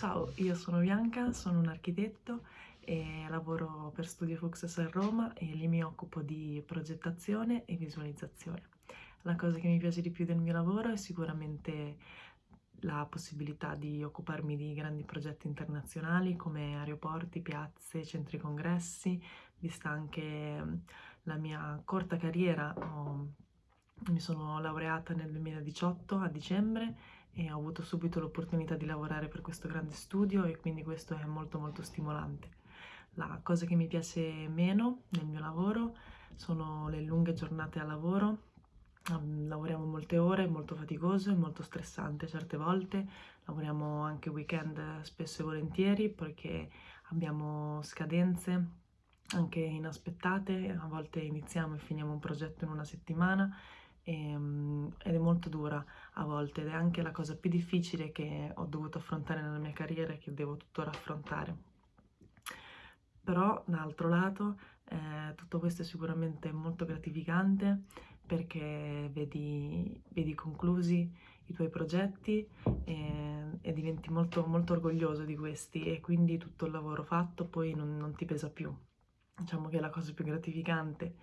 Ciao, io sono Bianca, sono un architetto e lavoro per Studio Fuxes a Roma e lì mi occupo di progettazione e visualizzazione. La cosa che mi piace di più del mio lavoro è sicuramente la possibilità di occuparmi di grandi progetti internazionali come aeroporti, piazze, centri congressi, vista anche la mia corta carriera. Mi sono laureata nel 2018 a dicembre e ho avuto subito l'opportunità di lavorare per questo grande studio e quindi questo è molto molto stimolante. La cosa che mi piace meno nel mio lavoro sono le lunghe giornate a lavoro, lavoriamo molte ore, è molto faticoso e molto stressante certe volte, lavoriamo anche weekend spesso e volentieri perché abbiamo scadenze anche inaspettate, a volte iniziamo e finiamo un progetto in una settimana ed è molto dura a volte ed è anche la cosa più difficile che ho dovuto affrontare nella mia carriera e che devo tuttora affrontare. Però dall'altro lato eh, tutto questo è sicuramente molto gratificante perché vedi, vedi conclusi i tuoi progetti e, e, diventi molto, molto orgoglioso di questi e quindi tutto il lavoro fatto poi non, non ti pesa più. Diciamo che la cosa più gratificante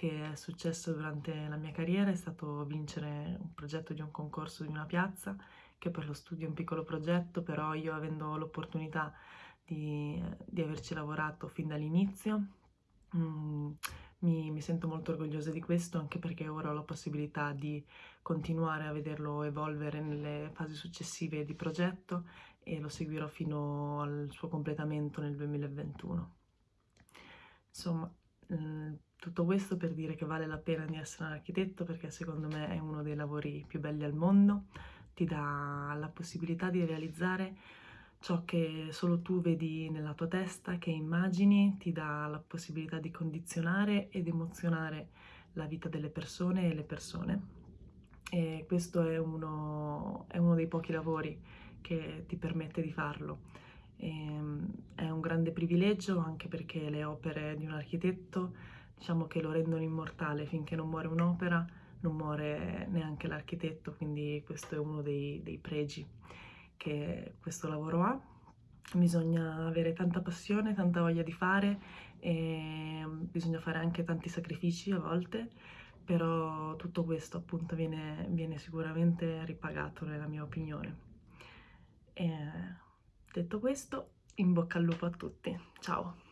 che è successo durante la mia carriera è stato vincere un progetto di un concorso di una piazza, che per lo studio è un piccolo progetto, però io avendo l'opportunità di, di, averci lavorato fin dall'inizio, mm, mi, mi, sento molto orgogliosa di questo, anche perché ora ho la possibilità di continuare a vederlo evolvere nelle fasi successive di progetto e lo seguirò fino al suo completamento nel 2021. Insomma, mm, tutto questo per dire che vale la pena di essere un architetto perché secondo me è uno dei lavori più belli al mondo, ti dà la possibilità di realizzare ciò che solo tu vedi nella tua testa, che immagini, ti dà la possibilità di condizionare ed emozionare la vita delle persone e le persone. E questo è uno, è uno dei pochi lavori che ti permette di farlo. E, ehm, è un grande privilegio anche perché le opere di un architetto diciamo che lo rendono immortale finché non muore un'opera, non muore neanche l'architetto, quindi questo è uno dei, dei pregi che questo lavoro ha. Bisogna avere tanta passione, tanta voglia di fare e bisogna fare anche tanti sacrifici a volte, però tutto questo appunto viene, viene sicuramente ripagato nella mia opinione. E detto questo, in bocca al lupo a tutti. Ciao!